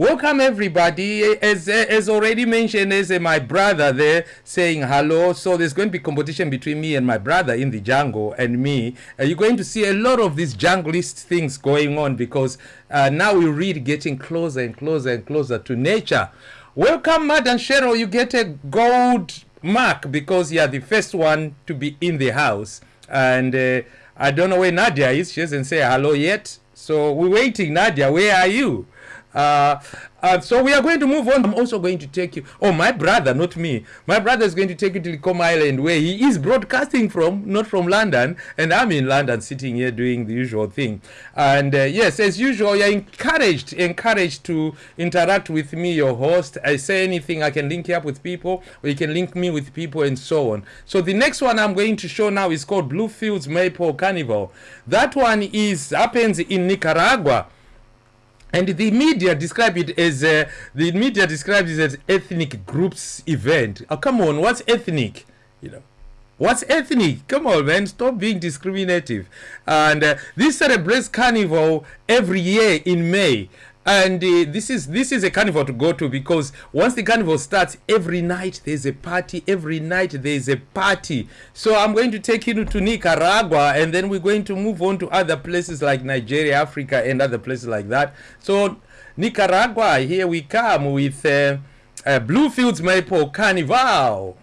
welcome everybody. As as already mentioned, uh, my brother there saying hello. So there's going to be competition between me and my brother in the jungle and me. Uh, you're going to see a lot of these junglist things going on because uh, now we're really getting closer and closer and closer to nature. Welcome, Madam Cheryl. You get a gold mark because you are the first one to be in the house. And uh, I don't know where Nadia is. She hasn't said hello yet. So we're waiting. Nadia, where are you? Uh, uh, so we are going to move on. I'm also going to take you. Oh, my brother, not me. My brother is going to take you to Likoma Island, where he is broadcasting from, not from London. And I'm in London, sitting here doing the usual thing. And uh, yes, as usual, you're encouraged, encouraged to interact with me, your host. I say anything, I can link you up with people, or you can link me with people, and so on. So the next one I'm going to show now is called Bluefields Maypole Carnival. That one is happens in Nicaragua and the media describe it as uh, the media describes it as ethnic groups event. Oh, come on what's ethnic? You know what's ethnic? Come on man stop being discriminative. And uh, this celebrates carnival every year in may and uh, this is this is a carnival to go to because once the carnival starts every night there's a party every night there's a party. So i'm going to take you to nicaragua and then we're going to move on to other places like nigeria africa and other places like that. So nicaragua here we come with uh, uh, bluefields maypole carnival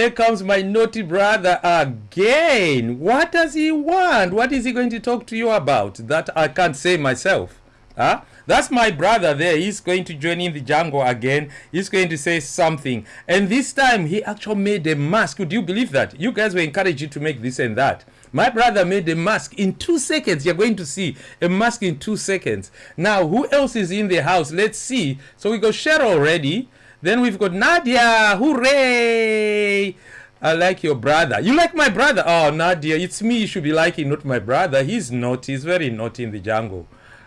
here comes my naughty brother again. What does he want? What is he going to talk to you about that I can't say myself? Huh? That's my brother there. He's going to join in the jungle again. He's going to say something. And this time he actually made a mask. Would you believe that? You guys were encouraged to make this and that. My brother made a mask in two seconds. You're going to see a mask in two seconds. Now, who else is in the house? Let's see. So we got Cheryl already. Then we've got Nadia. Hooray! I like your brother. You like my brother? Oh, Nadia, it's me you should be liking, not my brother. He's naughty. He's very naughty in the jungle.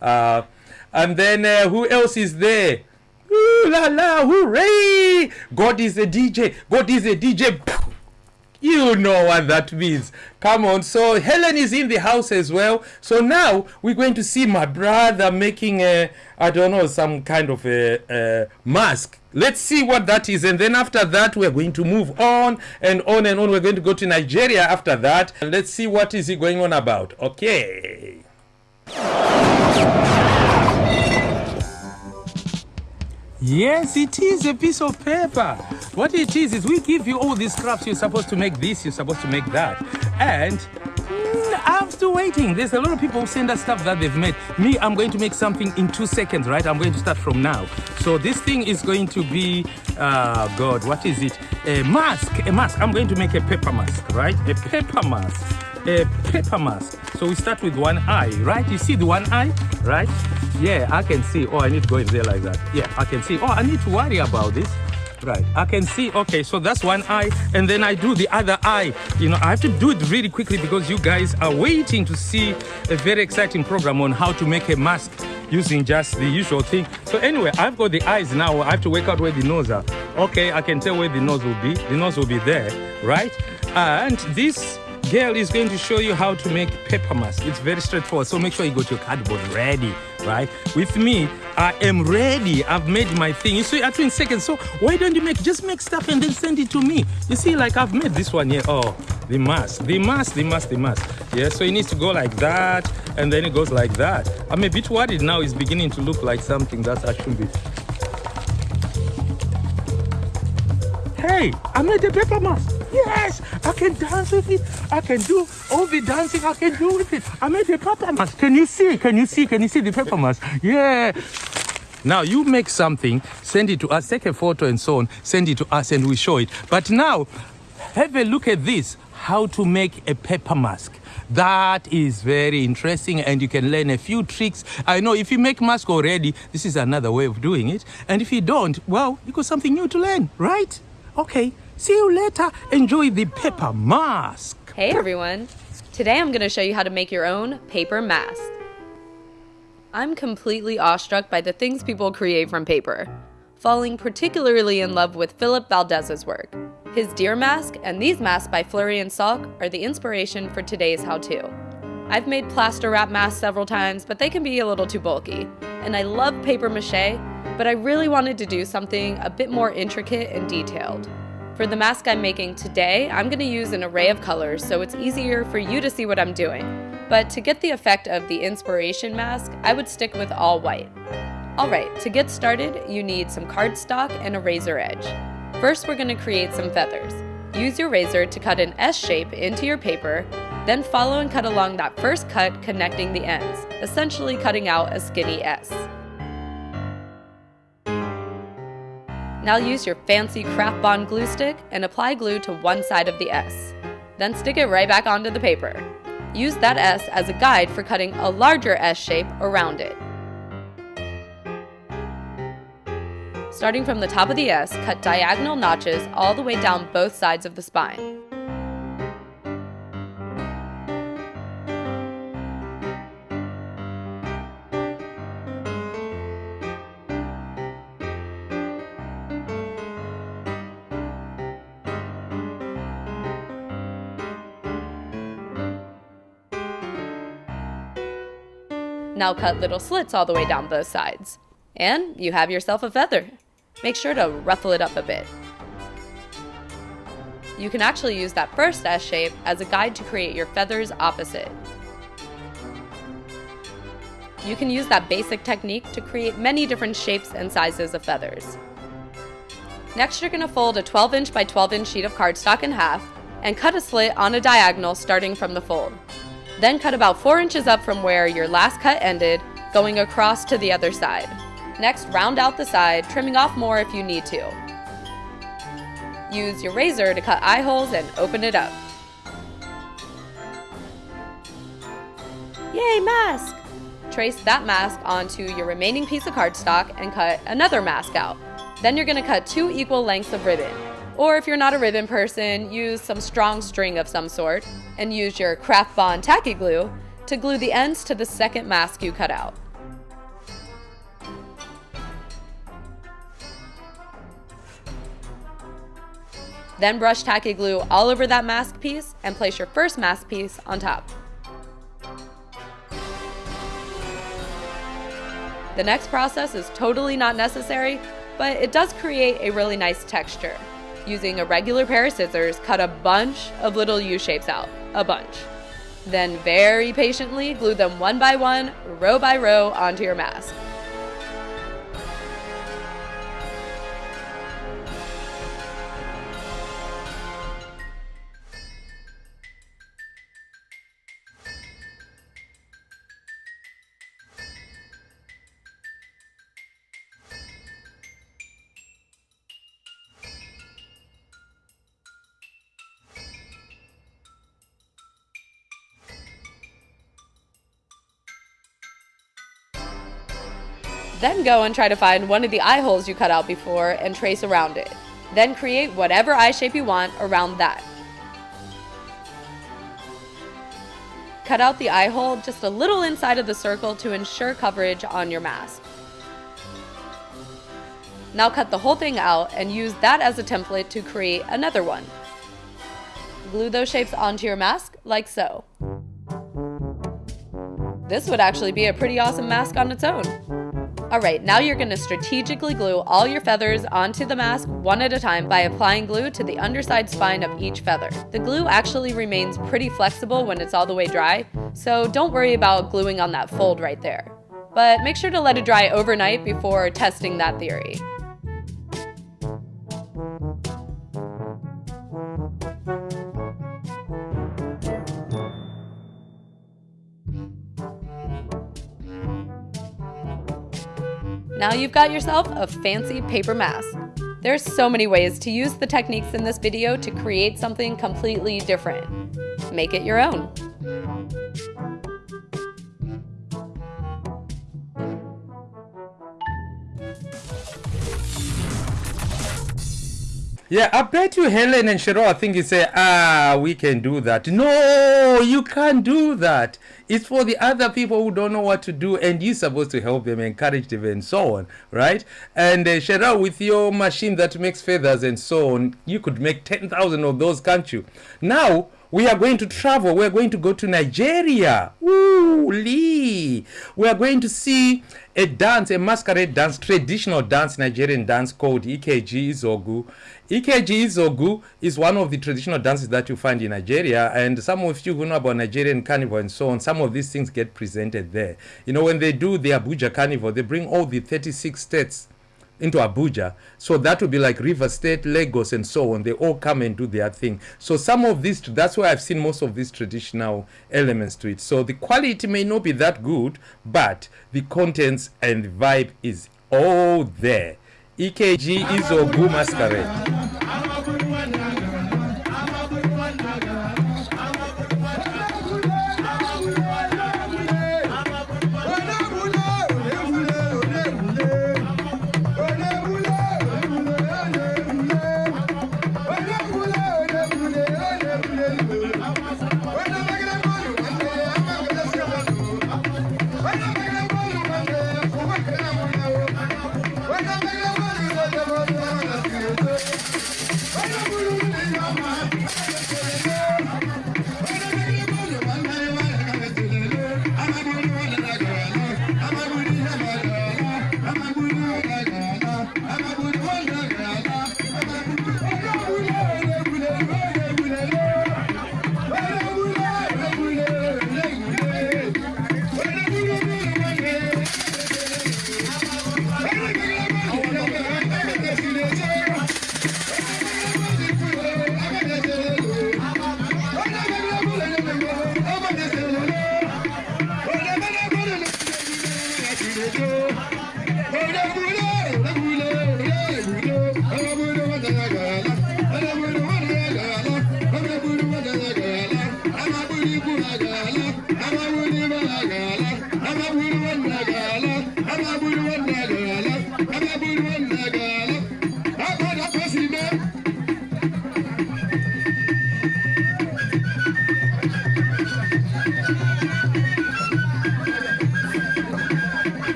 Uh, and then uh, who else is there? Ooh la la, hooray! God is a DJ. God is a DJ. You know what that means. Come on. So Helen is in the house as well. So now we're going to see my brother making a, I don't know, some kind of a, a mask. Let's see what that is. And then after that, we're going to move on and on and on. We're going to go to Nigeria after that. And let's see what is he going on about. Okay. yes, it is a piece of paper. What it is is we give you all these crafts. You're supposed to make this. You're supposed to make that. And mm, I'm still waiting. There's a lot of people who send us stuff that they've made. Me, I'm going to make something in two seconds, right? I'm going to start from now. So this thing is going to be, uh, God, what is it? A mask. A mask. I'm going to make a paper mask, right? A paper mask. A paper mask. So we start with one eye, right? You see the one eye, right? Yeah, I can see. Oh, I need to go in there like that. Yeah, I can see. Oh, I need to worry about this. Right, I can see, okay, so that's one eye, and then I do the other eye. You know, I have to do it really quickly because you guys are waiting to see a very exciting program on how to make a mask using just the usual thing. So anyway, I've got the eyes now. I have to work out where the nose are. Okay, I can tell where the nose will be. The nose will be there, right? And this girl is going to show you how to make paper mask. It's very straightforward. So make sure you got your cardboard ready. Right? With me, I am ready. I've made my thing. You see, at in seconds. So why don't you make just make stuff and then send it to me? You see, like I've made this one here. Oh, the mask, the mask, the mask, the mask. Yeah, so it needs to go like that, and then it goes like that. I'm a bit worried now. It's beginning to look like something that's actually. Hey, I made a paper mask. Yes, I can dance with it. I can do all the dancing I can do with it. I made a paper mask. Can you see? Can you see? Can you see the paper mask? Yeah. Now you make something, send it to us, take a photo and so on, send it to us and we show it. But now, have a look at this, how to make a paper mask. That is very interesting and you can learn a few tricks. I know if you make mask already, this is another way of doing it. And if you don't, well, you got something new to learn, right? Okay, see you later. Enjoy the paper mask. Hey everyone! Today I'm going to show you how to make your own paper mask. I'm completely awestruck by the things people create from paper, falling particularly in love with Philip Valdez's work. His deer mask and these masks by Fleury and Salk are the inspiration for today's how-to. I've made plaster wrap masks several times, but they can be a little too bulky. And I love paper mache, but I really wanted to do something a bit more intricate and detailed. For the mask I'm making today, I'm going to use an array of colors so it's easier for you to see what I'm doing. But to get the effect of the inspiration mask, I would stick with all white. Alright, to get started, you need some cardstock and a razor edge. First, we're going to create some feathers. Use your razor to cut an S shape into your paper, then follow and cut along that first cut connecting the ends, essentially cutting out a skinny S. Now use your fancy craft bond glue stick and apply glue to one side of the S. Then stick it right back onto the paper. Use that S as a guide for cutting a larger S shape around it. Starting from the top of the S, cut diagonal notches all the way down both sides of the spine. Now cut little slits all the way down both sides. And you have yourself a feather. Make sure to ruffle it up a bit. You can actually use that first S shape as a guide to create your feathers opposite. You can use that basic technique to create many different shapes and sizes of feathers. Next you're going to fold a 12 inch by 12 inch sheet of cardstock in half and cut a slit on a diagonal starting from the fold. Then cut about 4 inches up from where your last cut ended, going across to the other side. Next, round out the side, trimming off more if you need to. Use your razor to cut eye holes and open it up. Yay, mask! Trace that mask onto your remaining piece of cardstock and cut another mask out. Then you're going to cut two equal lengths of ribbon. Or if you're not a ribbon person, use some strong string of some sort and use your craft bond tacky glue to glue the ends to the second mask you cut out. Then brush tacky glue all over that mask piece and place your first mask piece on top. The next process is totally not necessary, but it does create a really nice texture using a regular pair of scissors, cut a bunch of little U-shapes out, a bunch. Then very patiently glue them one by one, row by row onto your mask. Then go and try to find one of the eye holes you cut out before and trace around it. Then create whatever eye shape you want around that. Cut out the eye hole just a little inside of the circle to ensure coverage on your mask. Now cut the whole thing out and use that as a template to create another one. Glue those shapes onto your mask like so. this would actually be a pretty awesome mask on its own. Alright, now you're going to strategically glue all your feathers onto the mask one at a time by applying glue to the underside spine of each feather. The glue actually remains pretty flexible when it's all the way dry, so don't worry about gluing on that fold right there. But make sure to let it dry overnight before testing that theory. Now you've got yourself a fancy paper mask. There's so many ways to use the techniques in this video to create something completely different. Make it your own. Yeah, I bet you Helen and Cheryl are thinking, say, ah, we can do that. No, you can't do that. It's for the other people who don't know what to do, and you're supposed to help them, encourage them, and so on, right? And uh, Cheryl, with your machine that makes feathers and so on, you could make 10,000 of those, can't you? Now, we are going to travel. We're going to go to Nigeria. Woo, Lee. We are going to see a dance, a masquerade dance, traditional dance, Nigerian dance called EKG Izogu. EKG Izogu is one of the traditional dances that you find in Nigeria, and some of you who know about Nigerian carnival and so on, some of these things get presented there. You know, when they do the Abuja carnival, they bring all the 36 states into Abuja. So that would be like River State, Lagos, and so on. They all come and do their thing. So some of these, that's why I've seen most of these traditional elements to it. So the quality may not be that good, but the contents and the vibe is all there. EKG is Ogu Masquerade. Have a good